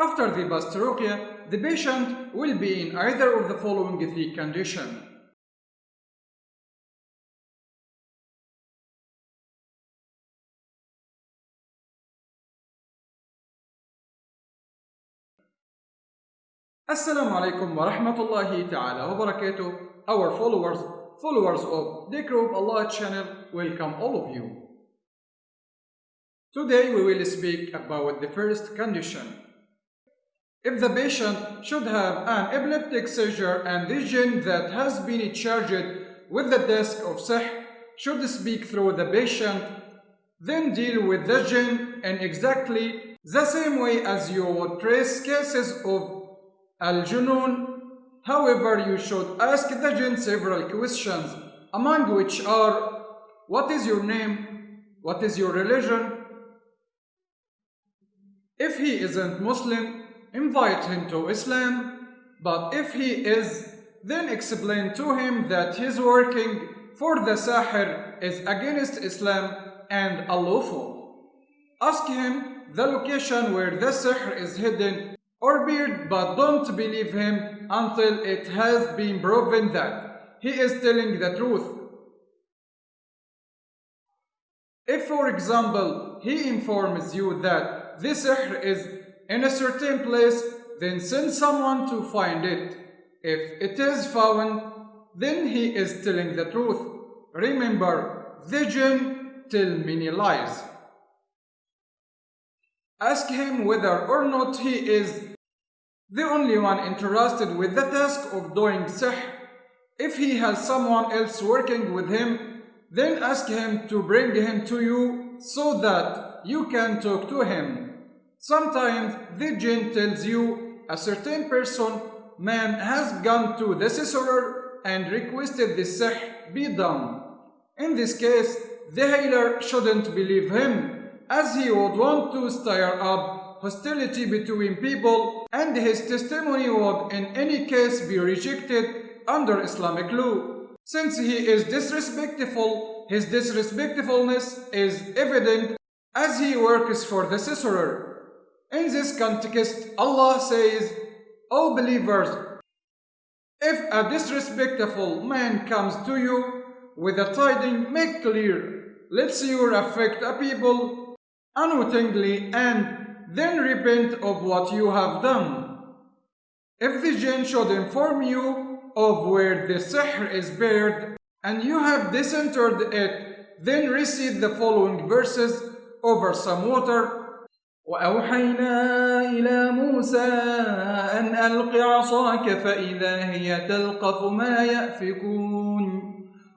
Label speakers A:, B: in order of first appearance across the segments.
A: After the past the patient will be in either of the following three conditions. Assalamu alaikum wa rahmatullahi ta'ala wa barakatuh. Our followers, followers of the Group Allah channel, welcome all of you. Today we will speak about the first condition. If the patient should have an epileptic seizure and jinn that has been charged with the desk of sihr should speak through the patient, then deal with the jinn in exactly the same way as you would trace cases of al-junun. However, you should ask the jinn several questions, among which are, what is your name? What is your religion? If he isn't Muslim, invite him to Islam, but if he is, then explain to him that his working for the Sahir is against Islam and unlawful. Ask him the location where the Sihr is hidden or buried, but don't believe him until it has been proven that he is telling the truth. If, for example, he informs you that this sihr is in a certain place, then send someone to find it. If it is found, then he is telling the truth. Remember, the jinn tell many lies. Ask him whether or not he is the only one interested with the task of doing sihr. If he has someone else working with him, then ask him to bring him to you so that you can talk to him. Sometimes the jinn tells you a certain person, man has gone to the sorcerer and requested the sihr be done. In this case, the healer shouldn't believe him, as he would want to stir up hostility between people and his testimony would in any case be rejected under Islamic law. Since he is disrespectful, his disrespectfulness is evident as he works for the sorcerer. In this context, Allah says, O believers, if a disrespectful man comes to you with a tiding, make clear, let's you affect a people unwittingly and then repent of what you have done. If the jinn should inform you of where the sihr is buried and you have disinterred it, then recite the following verses over some water.
B: وأوحينا إلى موسى أن ألق عصاك فإذا هي تلقف ما يأفكون.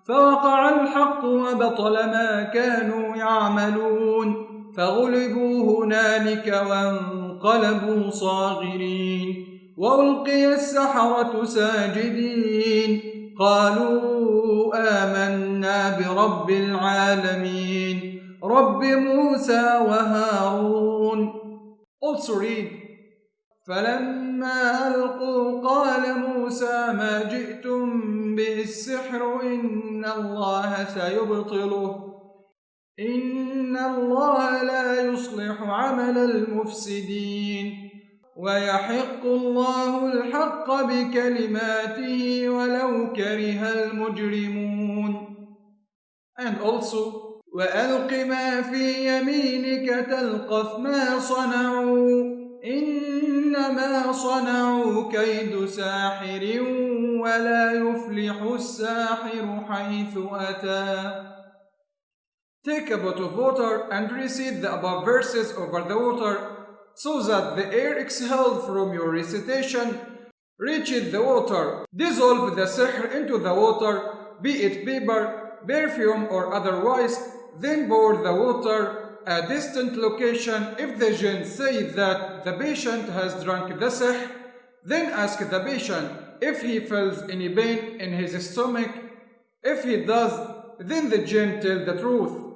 B: فوقع الحق وبطل ما كانوا يعملون. فغلبوا هنالك وانقلبوا صاغرين. وألقي السحرة ساجدين. قالوا آمنا برب العالمين. رب موسى وهارون.
A: Also read,
B: فلما ألقوا قال موسى ما جئتم به السحر إن الله سيبطله. إن الله لا يصلح عمل المفسدين. ويحق الله الحق بكلماته ولو كره المجرمون.
A: And also
B: وألق ما في يمينك تلقف ما صنعوا إنما صنعوا كيد ساحر ولا يفلح الساحر حيث أتى
A: Take a bottle of water and recite the above verses over the water so that the air exhaled from your recitation reaches the water. Dissolve the sihr into the water, be it paper, perfume or otherwise, then pour the water a distant location. If the jinn say that the patient has drunk the sihr, then ask the patient if he feels any pain in his stomach. If he does, then the jinn tell the truth.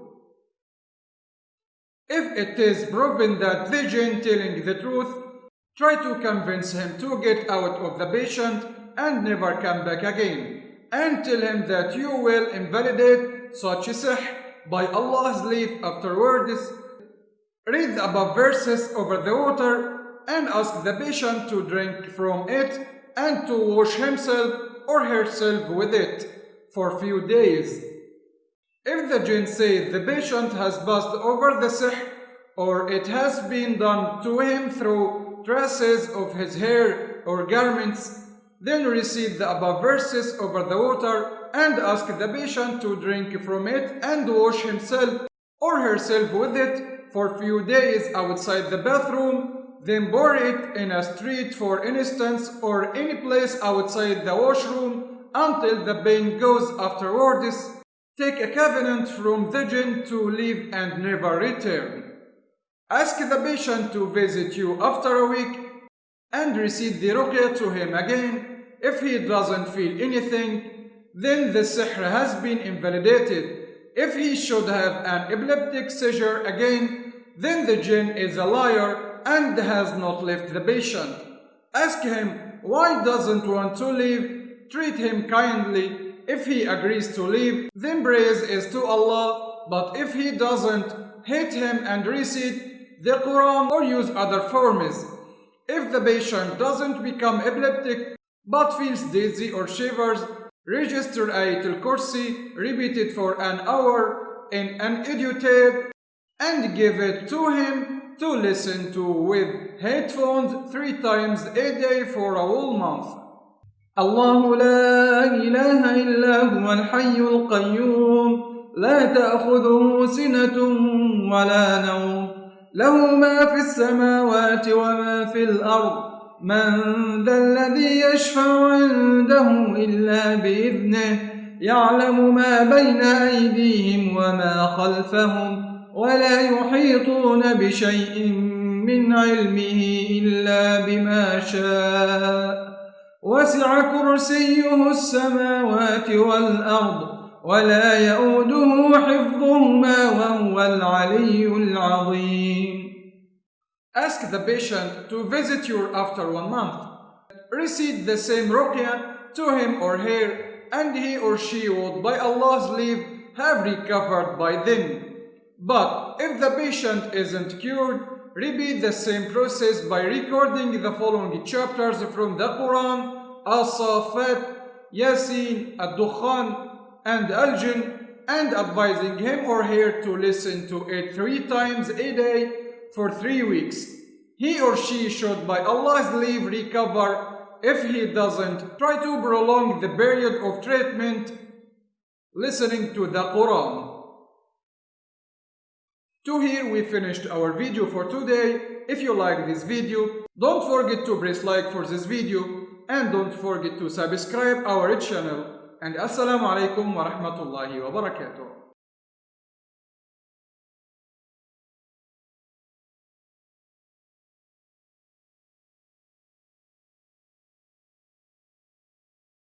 A: If it is proven that the jinn telling the truth, try to convince him to get out of the patient and never come back again. And tell him that you will invalidate such a by Allah's leave afterwards. Read the above verses over the water and ask the patient to drink from it and to wash himself or herself with it for few days. If the jinn says the patient has passed over the sihr or it has been done to him through traces of his hair or garments, then recite the above verses over the water and ask the patient to drink from it and wash himself or herself with it for few days outside the bathroom, then pour it in a street for instance or any place outside the washroom until the pain goes afterwards. Take a covenant from the jinn to leave and never return. Ask the patient to visit you after a week and recite the ruqya to him again. If he doesn't feel anything, then the sihr has been invalidated. If he should have an epileptic seizure again, then the jinn is a liar and has not left the patient. Ask him why doesn't want to leave, treat him kindly. If he agrees to leave, then praise is to Allah, but if he doesn't, hate him and recite the Quran or use other forms. If the patient doesn't become epileptic but feels dizzy or shivers, register Ayatul Kursi, repeat it for an hour in an audio tape and give it to him to listen to with headphones three times a day for a whole month.
B: الله لا إله إلا هو الحي القيوم لا تأخذه سنة ولا نوم له ما في السماوات وما في الأرض. من ذا الذي يشفع عنده إلا بإذنه يعلم ما بين أيديهم وما خلفهم ولا يحيطون بشيء من علمه إلا بما شاء. وسع كرسيه السماوات والأرض. ولا يؤوده حفظهما وهو العلي العظيم
A: Ask the patient to visit you after one month. Recite the same ruqya to him or her, and he or she would, by Allah's leave, have recovered by then. But if the patient isn't cured, repeat the same process by recording the following chapters from the Quran, As-Safat, Yasin, Ad-Dukhan, and Al-Jinn, and advising him or her to listen to it three times a day for three weeks. He or she should, by Allah's leave, recover. If he doesn't, try to prolong the period of treatment listening to the Quran. To here we finished our video for today. If you like this video, don't forget to press like for this video and don't forget to subscribe our channel. And Assalamu alaikum wa rahmatullahi wa barakatuh.